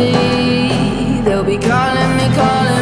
see. They'll be calling me, calling